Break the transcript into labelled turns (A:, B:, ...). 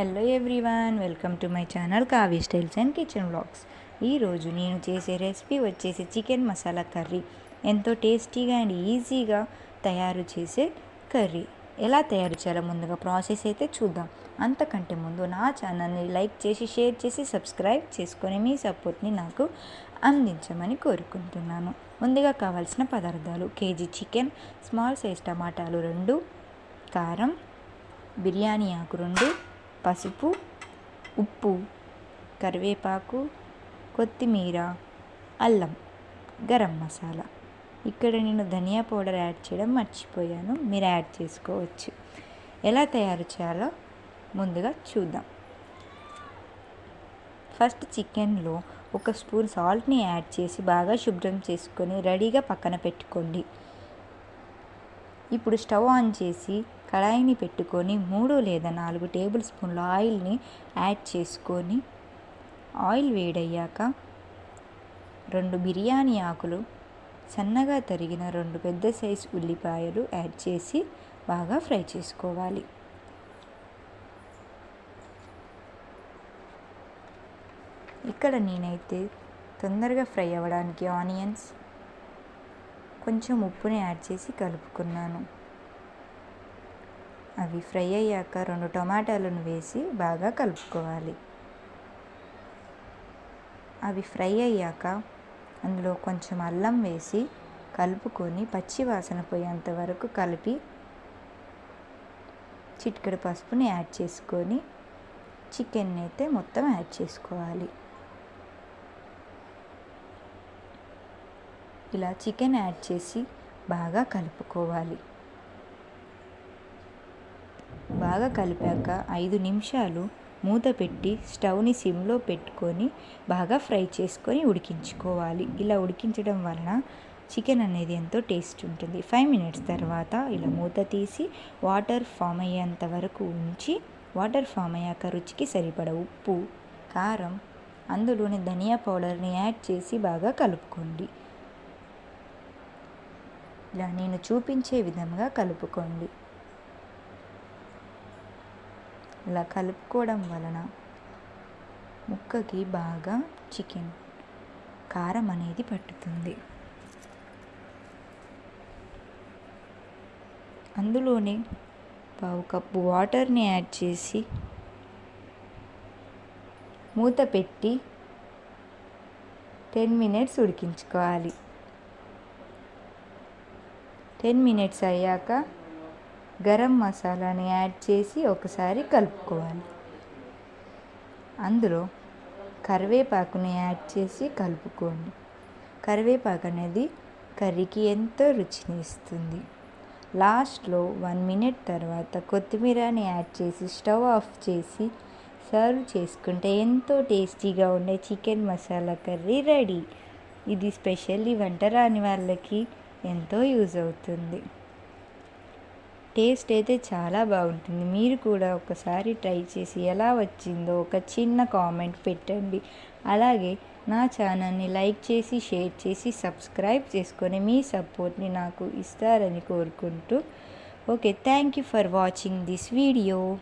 A: Hello everyone welcome to my channel Kavi styles and kitchen vlogs ఈరోజు నేను చేసే recipe వచ్చేసి చికెన్ మసాలా కర్రీ. ఎంతో టేస్టీగా అండ్ ఈజీగా తయారు చేసే కర్రీ. ఎలా తయారు చేయాలో ముందుగా ప్రాసెస్ అయితే చూద్దాం. అంతకంటే ముందు నా ఛానల్ని లైక్ చేసి షేర్ చేసి సబ్స్క్రైబ్ చేసుకొని మీ సపోర్ట్ని నాకు అందించమని కోరుకుంటున్నాను. ముందుగా కావాల్సిన పదార్థాలు. కేజీ చికెన్ స్మాల్ సైజ్ టమాటాలు రెండు కారం బిర్యానీ ఆకు రెండు పసుపు ఉప్పు కరివేపాకు కొత్తిమీర అల్లం గరం మసాలా. ఇక్కడ నేను ధనియా పౌడర్ యాడ్ చేయడం మర్చిపోయాను. మీరు యాడ్ చేసుకోవచ్చు. ఎలా తయారు చేయాలో ముందుగా చూద్దాం. ఫస్ట్ చికెన్లో ఒక స్పూన్ సాల్ట్ని యాడ్ చేసి బాగా శుభ్రం చేసుకొని రెడీగా పక్కన పెట్టుకోండి. ఇప్పుడు స్టవ్ ఆన్ చేసి కడాయిని పెట్టుకొని మూడు లేదా నాలుగు టేబుల్ స్పూన్ల ఆయిల్ని యాడ్ చేసుకొని ఆయిల్ వేడయ్యాక రెండు బిర్యానీ ఆకులు సన్నగా తరిగిన రెండు పెద్ద సైజు ఉల్లిపాయలు యాడ్ చేసి బాగా ఫ్రై చేసుకోవాలి. ఇక్కడ నేనైతే తొందరగా ఫ్రై అవ్వడానికి ఆనియన్స్ కొంచెం ఉప్పుని యాడ్ చేసి కలుపుకున్నాను. అవి ఫ్రై అయ్యాక రెండు టమాటాలను వేసి బాగా కలుపుకోవాలి. అవి ఫ్రై అయ్యాక అందులో కొంచెం అల్లం వేసి కలుపుకొని పచ్చి వాసన పోయేంత వరకు కలిపి చిటికెడు పసుపుని యాడ్ చేసుకొని చికెన్ అయితే మొత్తం యాడ్ చేసుకోవాలి. ఇలా చికెన్ యాడ్ చేసి బాగా కలుపుకోవాలి. బాగా కలిపాక ఐదు నిమిషాలు మూత పెట్టి స్టవ్ని సిమ్లో పెట్టుకొని బాగా ఫ్రై చేసుకొని ఉడికించుకోవాలి. ఇలా ఉడికించడం వలన చికెన్ అనేది ఎంతో టేస్ట్ ఉంటుంది. ఫైవ్ మినిట్స్ తర్వాత ఇలా మూత తీసి వాటర్ ఫామ్ అయ్యేంత వరకు ఉంచి వాటర్ ఫామ్ అయ్యాక రుచికి సరిపడ ఉప్పు కారం అందులోని ధనియా పౌడర్ని యాడ్ చేసి బాగా కలుపుకోండి. ఇలా నేను చూపించే విధంగా కలుపుకోండి. ఇలా కలుపుకోవడం వలన ముక్కకి బాగా చికెన్ కారం అనేది పట్టుతుంది. అందులోనే పావు కప్పు వాటర్ని యాడ్ చేసి మూత పెట్టి టెన్ మినిట్స్ ఉడికించుకోవాలి. టెన్ మినిట్స్ అయ్యాక గరం మసాలాని యాడ్ చేసి ఒకసారి కలుపుకోవాలి. అందులో కరివేపాకుని యాడ్ చేసి కలుపుకోండి. కరివేపాకు అనేది కర్రీకి ఎంతో రుచిని ఇస్తుంది. లాస్ట్లో వన్ మినిట్ తర్వాత కొత్తిమీరని యాడ్ చేసి స్టవ్ ఆఫ్ చేసి సర్వ్ చేసుకుంటే ఎంతో టేస్టీగా ఉండే చికెన్ మసాలా కర్రీ రెడీ. ఇది స్పెషల్లీ వంట రాని వాళ్ళకి ఎంతో యూజ్ అవుతుంది. టేస్ట్ అయితే చాలా బాగుంటుంది. మీరు కూడా ఒకసారి ట్రై చేసి ఎలా వచ్చిందో ఒక చిన్న కామెంట్ పెట్టండి. అలాగే నా ఛానల్ని లైక్ చేసి షేర్ చేసి సబ్స్క్రైబ్ చేసుకొని మీ సపోర్ట్ని నాకు ఇస్తారని కోరుకుంటూ. Okay thank you for watching this video.